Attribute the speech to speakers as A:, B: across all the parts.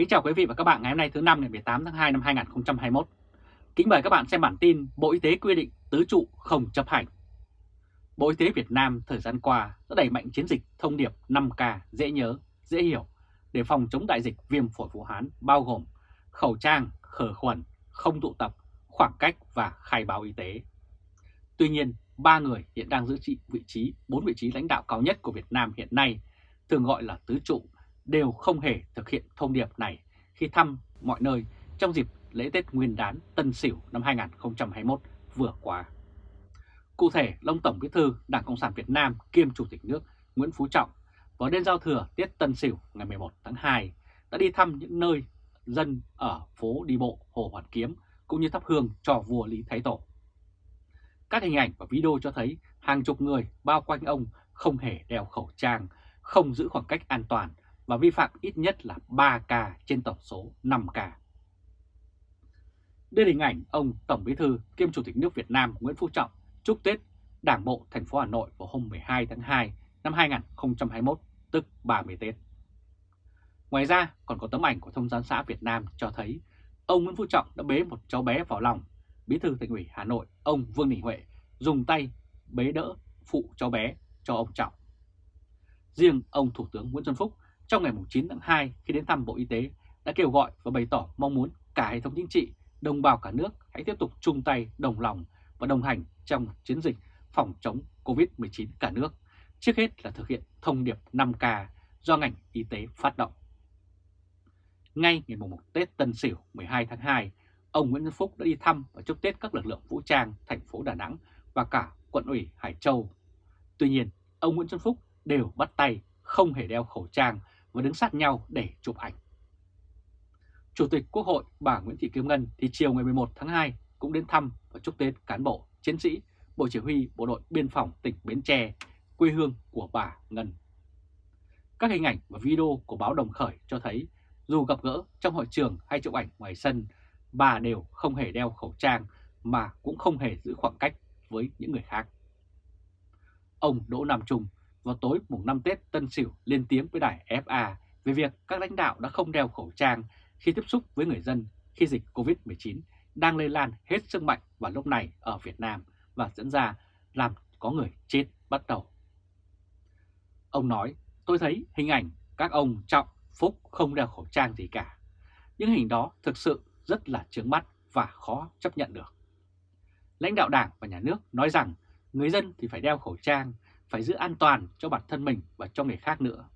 A: Kính chào quý vị và các bạn ngày hôm nay thứ năm ngày 18 tháng 2 năm 2021. Kính mời các bạn xem bản tin Bộ Y tế quy định tứ trụ không chấp hành. Bộ Y tế Việt Nam thời gian qua đã đẩy mạnh chiến dịch thông điệp 5K dễ nhớ, dễ hiểu để phòng chống đại dịch viêm phổi Vũ Hán bao gồm khẩu trang, khử khuẩn, không tụ tập, khoảng cách và khai báo y tế. Tuy nhiên, ba người hiện đang giữ trị vị trí, bốn vị trí lãnh đạo cao nhất của Việt Nam hiện nay, thường gọi là tứ trụ, đều không hề thực hiện thông điệp này khi thăm mọi nơi trong dịp lễ Tết Nguyên đán Tân Sửu năm 2021 vừa qua. Cụ thể, Long Tổng Bí thư Đảng Cộng sản Việt Nam kiêm Chủ tịch nước Nguyễn Phú Trọng vào đêm giao thừa Tết Tân Sửu ngày 11 tháng 2 đã đi thăm những nơi dân ở phố đi bộ Hồ Hoàn Kiếm cũng như thắp hương cho vua Lý Thái Tổ. Các hình ảnh và video cho thấy hàng chục người bao quanh ông không hề đeo khẩu trang, không giữ khoảng cách an toàn và vi phạm ít nhất là 3 ca trên tổng số 5 ca. Đây là hình ảnh ông Tổng Bí thư kiêm Chủ tịch nước Việt Nam Nguyễn Phú Trọng chúc Tết Đảng bộ thành phố Hà Nội vào hôm 12 tháng 2 năm 2021, tức 30 Tết. Ngoài ra còn có tấm ảnh của Thông gián xã Việt Nam cho thấy ông Nguyễn Phú Trọng đã bế một cháu bé vào lòng. Bí thư Thành ủy Hà Nội, ông Vương Đình Huệ dùng tay bế đỡ phụ cháu bé cho ông Trọng. Riêng ông Thủ tướng Nguyễn Xuân Phúc trong ngày 9 tháng 2 khi đến thăm Bộ Y tế đã kêu gọi và bày tỏ mong muốn cả hệ thống chính trị, đồng bào cả nước hãy tiếp tục chung tay đồng lòng và đồng hành trong chiến dịch phòng chống COVID-19 cả nước, trước hết là thực hiện thông điệp 5K do ngành y tế phát động. Ngay ngày 1 Tết Tân Sửu 12 tháng 2, ông Nguyễn văn Phúc đã đi thăm và chúc Tết các lực lượng vũ trang thành phố Đà Nẵng và cả quận ủy Hải Châu. Tuy nhiên, ông Nguyễn Xuân Phúc đều bắt tay không hề đeo khẩu trang và đứng sát nhau để chụp ảnh. Chủ tịch Quốc hội bà Nguyễn Thị Kim Ngân thì chiều ngày 11 tháng 2 cũng đến thăm và chúc Tết cán bộ, chiến sĩ, Bộ Chỉ huy Bộ đội Biên phòng tỉnh Bến Tre, quê hương của bà Ngân. Các hình ảnh và video của báo Đồng Khởi cho thấy dù gặp gỡ trong hội trường hay chụp ảnh ngoài sân, bà đều không hề đeo khẩu trang mà cũng không hề giữ khoảng cách với những người khác. Ông Đỗ Nam Trung vào tối mùng 5 Tết Tân Sửu lên tiếng với đài FA về việc các lãnh đạo đã không đeo khẩu trang khi tiếp xúc với người dân khi dịch COVID-19 đang lây lan hết sức mạnh vào lúc này ở Việt Nam và dẫn ra làm có người chết bắt đầu. Ông nói, tôi thấy hình ảnh các ông Trọng, Phúc không đeo khẩu trang gì cả. Những hình đó thực sự rất là trướng mắt và khó chấp nhận được. Lãnh đạo đảng và nhà nước nói rằng người dân thì phải đeo khẩu trang, phải giữ an toàn cho bản thân mình và cho người khác nữa.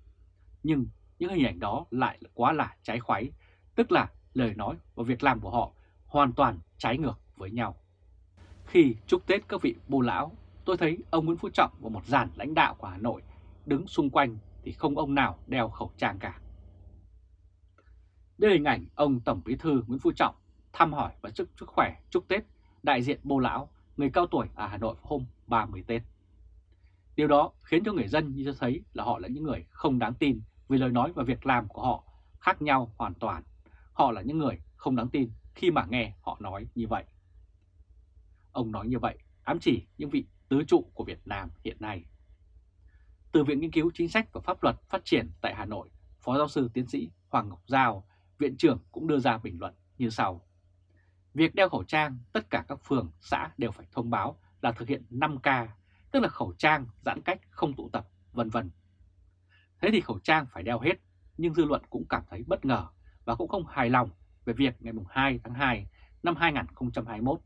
A: Nhưng những hình ảnh đó lại quá là trái khoái, tức là lời nói và việc làm của họ hoàn toàn trái ngược với nhau. Khi chúc Tết các vị bô lão, tôi thấy ông Nguyễn Phú Trọng và một dàn lãnh đạo của Hà Nội đứng xung quanh thì không ông nào đeo khẩu trang cả. Đây là hình ảnh ông Tổng Bí thư Nguyễn Phú Trọng thăm hỏi và chúc sức khỏe chúc Tết đại diện bô lão, người cao tuổi ở Hà Nội hôm 30 Tết. Điều đó khiến cho người dân như cho thấy là họ là những người không đáng tin vì lời nói và việc làm của họ khác nhau hoàn toàn. Họ là những người không đáng tin khi mà nghe họ nói như vậy. Ông nói như vậy ám chỉ những vị tứ trụ của Việt Nam hiện nay. Từ Viện Nghiên cứu Chính sách và Pháp luật Phát triển tại Hà Nội, Phó Giáo sư Tiến sĩ Hoàng Ngọc Giao, Viện trưởng cũng đưa ra bình luận như sau. Việc đeo khẩu trang, tất cả các phường, xã đều phải thông báo là thực hiện 5K, tức là khẩu trang, giãn cách, không tụ tập, vân vân. Thế thì khẩu trang phải đeo hết, nhưng dư luận cũng cảm thấy bất ngờ và cũng không hài lòng về việc ngày 2 tháng 2 năm 2021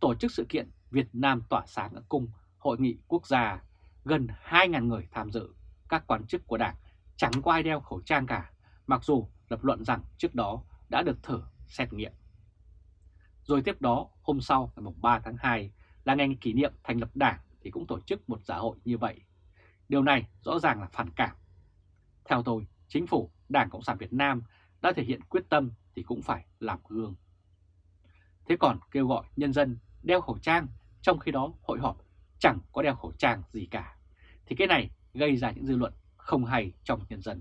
A: tổ chức sự kiện Việt Nam tỏa sáng ở cung Hội nghị quốc gia, gần 2.000 người tham dự, các quan chức của Đảng chẳng có ai đeo khẩu trang cả, mặc dù lập luận rằng trước đó đã được thử xét nghiệm. Rồi tiếp đó, hôm sau ngày 3 tháng 2 là ngày kỷ niệm thành lập Đảng thì cũng tổ chức một xã hội như vậy. Điều này rõ ràng là phản cảm. Theo tôi, chính phủ Đảng Cộng sản Việt Nam đã thể hiện quyết tâm thì cũng phải làm gương. Thế còn kêu gọi nhân dân đeo khẩu trang, trong khi đó hội họp chẳng có đeo khẩu trang gì cả, thì cái này gây ra những dư luận không hay trong nhân dân.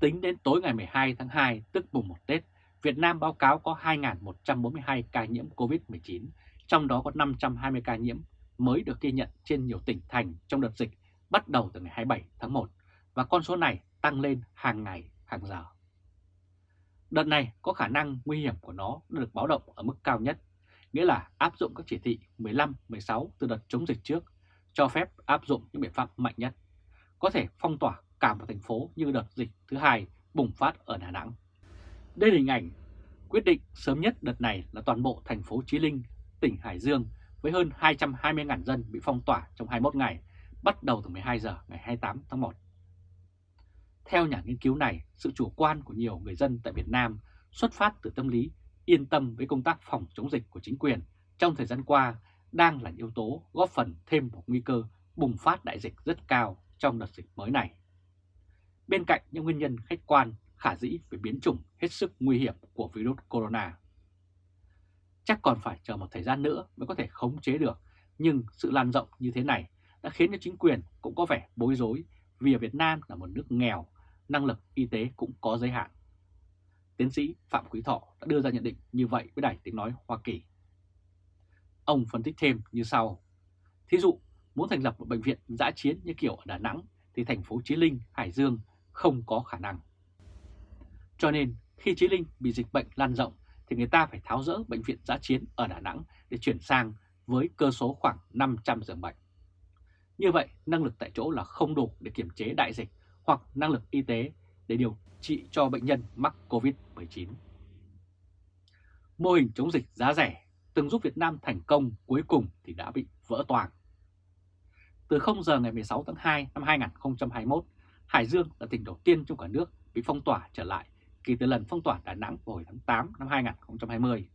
A: Tính đến tối ngày 12 tháng 2, tức mùng 1 Tết, Việt Nam báo cáo có 2.142 ca nhiễm COVID-19, trong đó có 520 ca nhiễm mới được ghi nhận trên nhiều tỉnh thành trong đợt dịch bắt đầu từ ngày 27 tháng 1 và con số này tăng lên hàng ngày, hàng giờ. Đợt này có khả năng nguy hiểm của nó được báo động ở mức cao nhất, nghĩa là áp dụng các chỉ thị 15, 16 từ đợt chống dịch trước, cho phép áp dụng những biện pháp mạnh nhất, có thể phong tỏa cả một thành phố như đợt dịch thứ hai bùng phát ở Đà Nẵng. Đây là hình ảnh quyết định sớm nhất đợt này là toàn bộ thành phố Chí Linh, tỉnh Hải Dương với hơn 220.000 dân bị phong tỏa trong 21 ngày, bắt đầu từ 12 giờ ngày 28 tháng 1. Theo nhà nghiên cứu này, sự chủ quan của nhiều người dân tại Việt Nam xuất phát từ tâm lý yên tâm với công tác phòng chống dịch của chính quyền trong thời gian qua đang là yếu tố góp phần thêm một nguy cơ bùng phát đại dịch rất cao trong đợt dịch mới này. Bên cạnh những nguyên nhân khách quan khả dĩ về biến chủng hết sức nguy hiểm của virus corona. Chắc còn phải chờ một thời gian nữa mới có thể khống chế được, nhưng sự lan rộng như thế này đã khiến cho chính quyền cũng có vẻ bối rối vì ở Việt Nam là một nước nghèo, năng lực y tế cũng có giới hạn. Tiến sĩ Phạm Quý Thọ đã đưa ra nhận định như vậy với Đài Tiếng Nói Hoa Kỳ. Ông phân tích thêm như sau. Thí dụ, muốn thành lập một bệnh viện giã chiến như kiểu ở Đà Nẵng thì thành phố Chí Linh, Hải Dương không có khả năng. Cho nên khi Chí Linh bị dịch bệnh lan rộng thì người ta phải tháo rỡ bệnh viện giã chiến ở Đà Nẵng để chuyển sang với cơ số khoảng 500 giường bệnh. Như vậy, năng lực tại chỗ là không đủ để kiểm chế đại dịch hoặc năng lực y tế để điều trị cho bệnh nhân mắc COVID-19. Mô hình chống dịch giá rẻ từng giúp Việt Nam thành công cuối cùng thì đã bị vỡ toàn. Từ 0 giờ ngày 16 tháng 2 năm 2021, Hải Dương là tỉnh đầu tiên trong cả nước bị phong tỏa trở lại kể từ lần phong tỏa Đà Nẵng vào hồi tháng 8 năm 2020.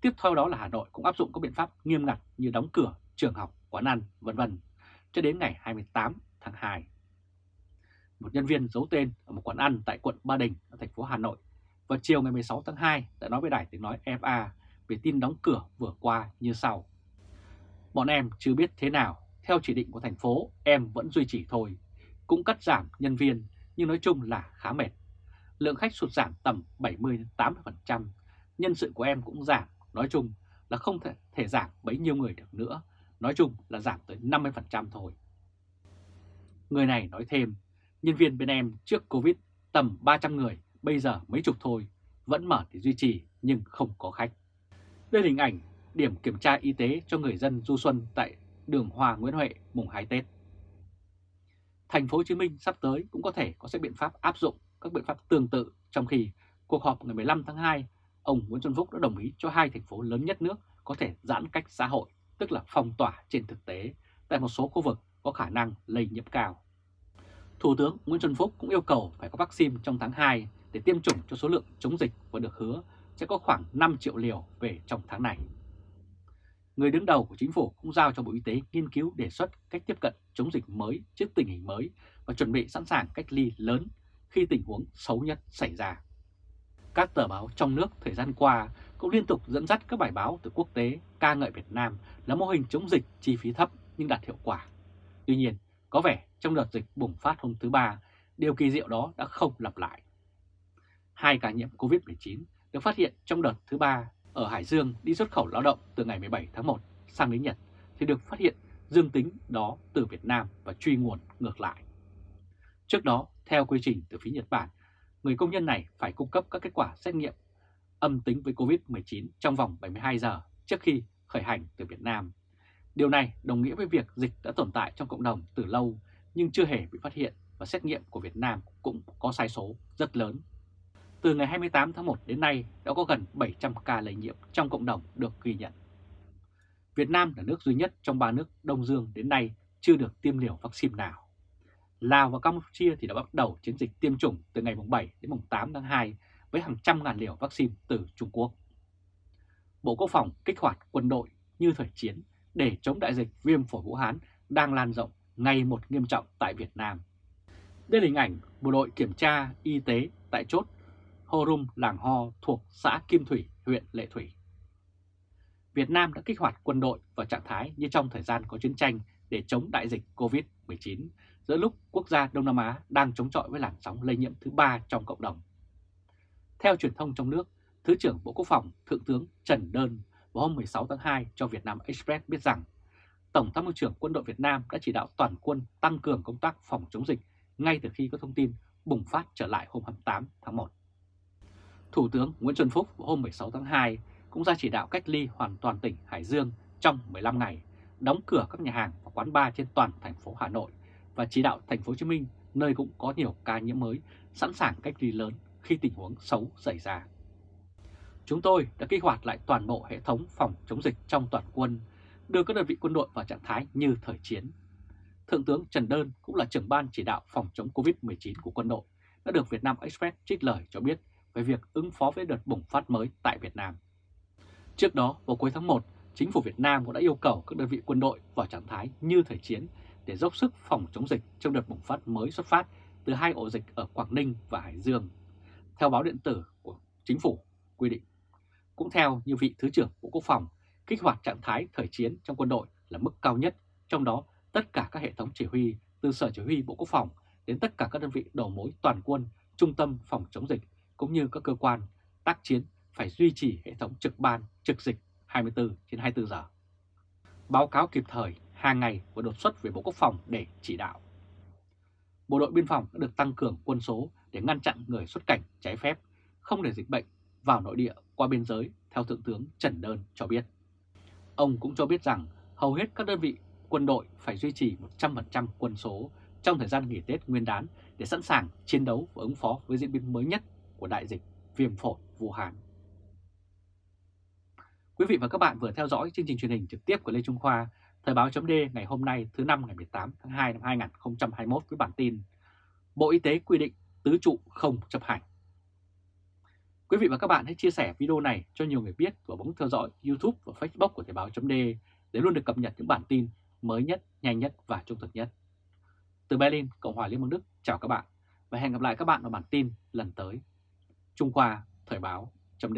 A: Tiếp theo đó là Hà Nội cũng áp dụng các biện pháp nghiêm ngặt như đóng cửa trường học, quán ăn, vân vân cho đến ngày 28 tháng 2. Một nhân viên giấu tên ở một quán ăn tại quận Ba Đình ở thành phố Hà Nội vào chiều ngày 16 tháng 2 đã nói với đài tiếng nói FA về tin đóng cửa vừa qua như sau. Bọn em chưa biết thế nào, theo chỉ định của thành phố em vẫn duy trì thôi, cũng cắt giảm nhân viên nhưng nói chung là khá mệt. Lượng khách sụt giảm tầm 70-80%, nhân sự của em cũng giảm, nói chung là không thể, thể giảm bấy nhiêu người được nữa, nói chung là giảm tới 50% thôi. Người này nói thêm, nhân viên bên em trước Covid tầm 300 người, bây giờ mấy chục thôi, vẫn mở để duy trì nhưng không có khách. Đây là hình ảnh điểm kiểm tra y tế cho người dân du xuân tại đường Hòa Nguyễn Huệ mùng 2 Tết. Thành phố Hồ Chí Minh sắp tới cũng có thể có sẽ biện pháp áp dụng các biện pháp tương tự trong khi cuộc họp ngày 15 tháng 2, ông Nguyễn Xuân Phúc đã đồng ý cho hai thành phố lớn nhất nước có thể giãn cách xã hội, tức là phong tỏa trên thực tế tại một số khu vực có khả năng lây nhiễm cao. Thủ tướng Nguyễn Xuân Phúc cũng yêu cầu phải có vaccine trong tháng 2 để tiêm chủng cho số lượng chống dịch và được hứa sẽ có khoảng 5 triệu liều về trong tháng này. Người đứng đầu của chính phủ cũng giao cho Bộ Y tế nghiên cứu đề xuất cách tiếp cận chống dịch mới trước tình hình mới và chuẩn bị sẵn sàng cách ly lớn khi tình huống xấu nhất xảy ra. Các tờ báo trong nước thời gian qua cũng liên tục dẫn dắt các bài báo từ quốc tế ca ngợi Việt Nam là mô hình chống dịch chi phí thấp nhưng đạt hiệu quả. Tuy nhiên, có vẻ trong đợt dịch bùng phát hôm thứ Ba, điều kỳ diệu đó đã không lặp lại. Hai ca nhiễm COVID-19 được phát hiện trong đợt thứ Ba ở Hải Dương đi xuất khẩu lao động từ ngày 17 tháng 1 sang đến Nhật thì được phát hiện dương tính đó từ Việt Nam và truy nguồn ngược lại. Trước đó, theo quy trình từ phía Nhật Bản, người công nhân này phải cung cấp các kết quả xét nghiệm âm tính với COVID-19 trong vòng 72 giờ trước khi khởi hành từ Việt Nam. Điều này đồng nghĩa với việc dịch đã tồn tại trong cộng đồng từ lâu nhưng chưa hề bị phát hiện và xét nghiệm của Việt Nam cũng có sai số rất lớn. Từ ngày 28 tháng 1 đến nay đã có gần 700 ca lây nhiễm trong cộng đồng được ghi nhận. Việt Nam là nước duy nhất trong ba nước Đông Dương đến nay chưa được tiêm liều vaccine nào. Lào và Campuchia thì đã bắt đầu chiến dịch tiêm chủng từ ngày 7 đến 8 tháng 2 với hàng trăm ngàn liều vaccine từ Trung Quốc. Bộ Quốc phòng kích hoạt quân đội như thời chiến để chống đại dịch viêm phổi Vũ Hán đang lan rộng ngày một nghiêm trọng tại Việt Nam. Đây là hình ảnh bộ đội kiểm tra y tế tại chốt Horum Làng Ho thuộc xã Kim Thủy, huyện Lệ Thủy. Việt Nam đã kích hoạt quân đội vào trạng thái như trong thời gian có chiến tranh để chống đại dịch COVID-19 giữa lúc quốc gia Đông Nam Á đang chống chọi với làn sóng lây nhiễm thứ ba trong cộng đồng. Theo truyền thông trong nước, Thứ trưởng Bộ Quốc phòng Thượng tướng Trần Đơn vào hôm 16 tháng 2 cho Việt Nam Express biết rằng Tổng tham mưu trưởng quân đội Việt Nam đã chỉ đạo toàn quân tăng cường công tác phòng chống dịch ngay từ khi có thông tin bùng phát trở lại hôm 28 tháng 1. Thủ tướng Nguyễn Xuân Phúc hôm 16 tháng 2 cũng ra chỉ đạo cách ly hoàn toàn tỉnh Hải Dương trong 15 ngày, đóng cửa các nhà hàng và quán bar trên toàn thành phố Hà Nội và chỉ đạo thành phố Hồ Chí Minh nơi cũng có nhiều ca nhiễm mới sẵn sàng cách ly lớn khi tình huống xấu xảy ra. Chúng tôi đã kích hoạt lại toàn bộ hệ thống phòng chống dịch trong toàn quân, đưa các đơn vị quân đội vào trạng thái như thời chiến. Thượng tướng Trần Đơn cũng là trưởng ban chỉ đạo phòng chống COVID-19 của quân đội, đã được Việt Nam Express trích lời cho biết về việc ứng phó với đợt bùng phát mới tại Việt Nam. Trước đó, vào cuối tháng 1, chính phủ Việt Nam cũng đã yêu cầu các đơn vị quân đội vào trạng thái như thời chiến để dốc sức phòng chống dịch trong đợt bùng phát mới xuất phát từ hai ổ dịch ở Quảng Ninh và Hải Dương. Theo báo điện tử của chính phủ quy định. Cũng theo như vị Thứ trưởng Bộ Quốc phòng, kích hoạt trạng thái thời chiến trong quân đội là mức cao nhất, trong đó tất cả các hệ thống chỉ huy từ Sở Chỉ huy Bộ Quốc phòng đến tất cả các đơn vị đầu mối toàn quân, trung tâm phòng chống dịch cũng như các cơ quan tác chiến phải duy trì hệ thống trực ban, trực dịch 24 trên 24 giờ. Báo cáo kịp thời hàng ngày và đột xuất về Bộ Quốc phòng để chỉ đạo. Bộ đội biên phòng đã được tăng cường quân số để ngăn chặn người xuất cảnh trái phép, không để dịch bệnh vào nội địa qua biên giới, theo Thượng tướng Trần Đơn cho biết. Ông cũng cho biết rằng hầu hết các đơn vị quân đội phải duy trì 100% quân số trong thời gian nghỉ Tết Nguyên đán để sẵn sàng chiến đấu và ứng phó với diễn biến mới nhất của đại dịch viêm phổi Vũ Hán. Quý vị và các bạn vừa theo dõi chương trình truyền hình trực tiếp của Lê Trung Khoa, Thời báo chấm ngày hôm nay thứ năm ngày 18 tháng 2 năm 2021 với bản tin Bộ Y tế quy định tứ trụ không chấp hành. Quý vị và các bạn hãy chia sẻ video này cho nhiều người biết và bấm theo dõi YouTube và Facebook của Thời báo chấm để luôn được cập nhật những bản tin mới nhất, nhanh nhất và trung thực nhất. Từ Berlin, Cộng hòa Liên bang Đức, chào các bạn và hẹn gặp lại các bạn ở bản tin lần tới. Trung Khoa Thời báo chấm